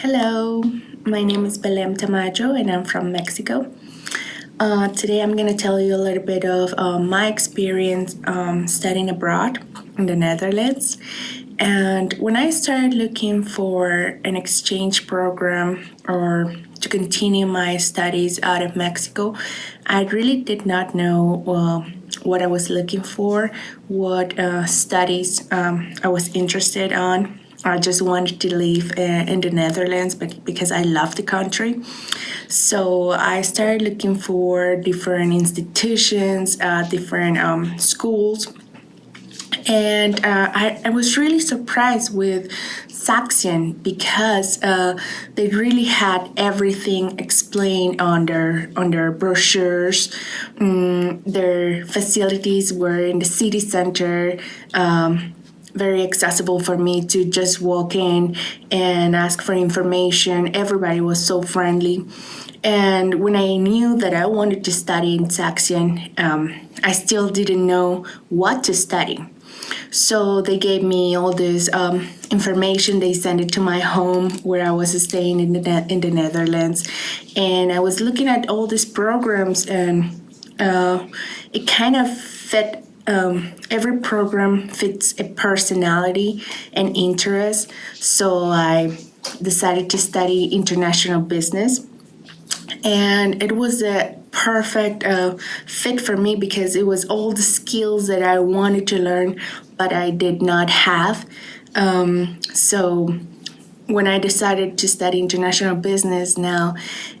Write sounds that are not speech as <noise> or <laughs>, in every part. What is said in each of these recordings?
Hello, my name is Belém Tamayo and I'm from Mexico. Uh, today I'm going to tell you a little bit of uh, my experience um, studying abroad in the Netherlands. And when I started looking for an exchange program or to continue my studies out of Mexico, I really did not know uh, what I was looking for, what uh, studies um, I was interested on. I just wanted to live uh, in the Netherlands because I love the country. So I started looking for different institutions, uh, different um, schools. And uh, I, I was really surprised with Saxion because uh, they really had everything explained on their on their brochures. Um, their facilities were in the city center. Um, very accessible for me to just walk in and ask for information. Everybody was so friendly. And when I knew that I wanted to study in Saxion, um, I still didn't know what to study. So they gave me all this um, information. They sent it to my home where I was staying in the in the Netherlands, and I was looking at all these programs, and uh, it kind of fit. Um, every program fits a personality and interest. So I decided to study international business, and it was a perfect uh, fit for me because it was all the skills that I wanted to learn, but I did not have. Um, so when I decided to study international business now,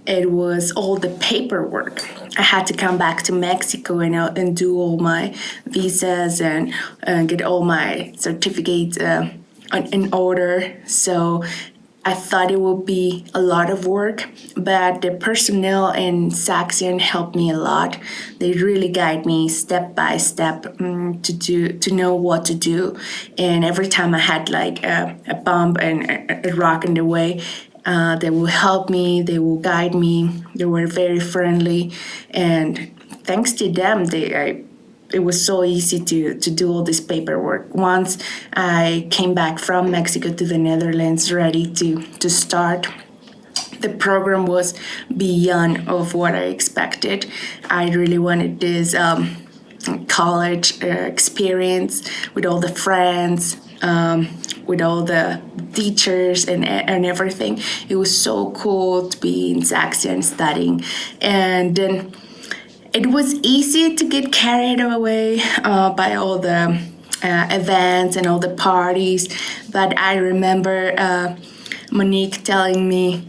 it was all the paperwork. I had to come back to Mexico and, uh, and do all my visas and uh, get all my certificates uh, in order. So I thought it would be a lot of work, but the personnel in Saxion helped me a lot. They really guide me step by step um, to do to know what to do. And every time I had like a, a bump and a, a rock in the way, uh, they will help me. They will guide me. They were very friendly, and thanks to them, they I it was so easy to, to do all this paperwork. Once I came back from Mexico to the Netherlands ready to, to start, the program was beyond of what I expected. I really wanted this um, college uh, experience with all the friends, um, with all the teachers and, and everything. It was so cool to be in Saxion studying. And then it was easy to get carried away uh, by all the uh, events and all the parties, but I remember uh, Monique telling me,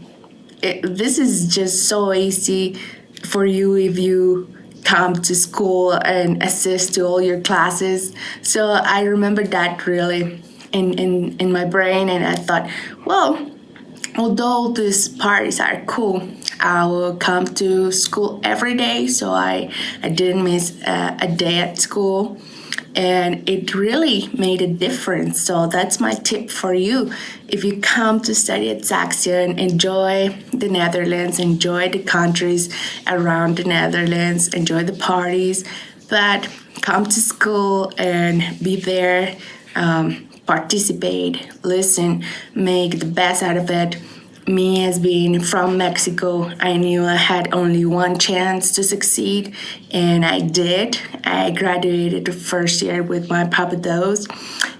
this is just so easy for you if you come to school and assist to all your classes. So I remember that really in, in, in my brain and I thought, well, although these parties are cool, I will come to school every day, so I, I didn't miss a, a day at school. And it really made a difference. So that's my tip for you. If you come to study at Saxion, enjoy the Netherlands, enjoy the countries around the Netherlands, enjoy the parties, but come to school and be there, um, participate, listen, make the best out of it me as being from Mexico, I knew I had only one chance to succeed, and I did. I graduated the first year with my propedeuse,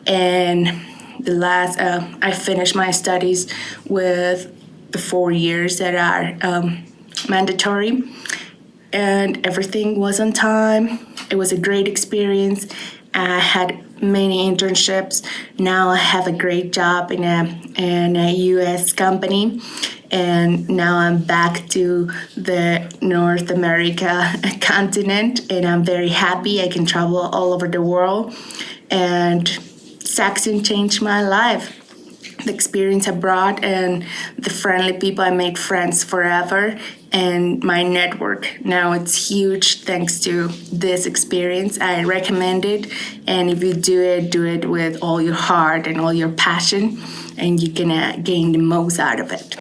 and the last, uh, I finished my studies with the four years that are um, mandatory, and everything was on time. It was a great experience. I had many internships. Now I have a great job in a, in a US company and now I'm back to the North America <laughs> continent and I'm very happy. I can travel all over the world and Saxion changed my life. The experience abroad and the friendly people I made friends forever and my network. Now it's huge thanks to this experience. I recommend it. And if you do it, do it with all your heart and all your passion, and you can uh, gain the most out of it.